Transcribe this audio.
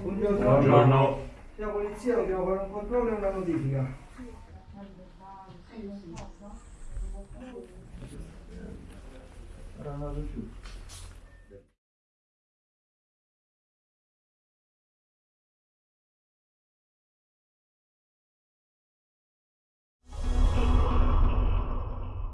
Buongiorno. La polizia dobbiamo fare un controllo e una notifica. Era andato giù.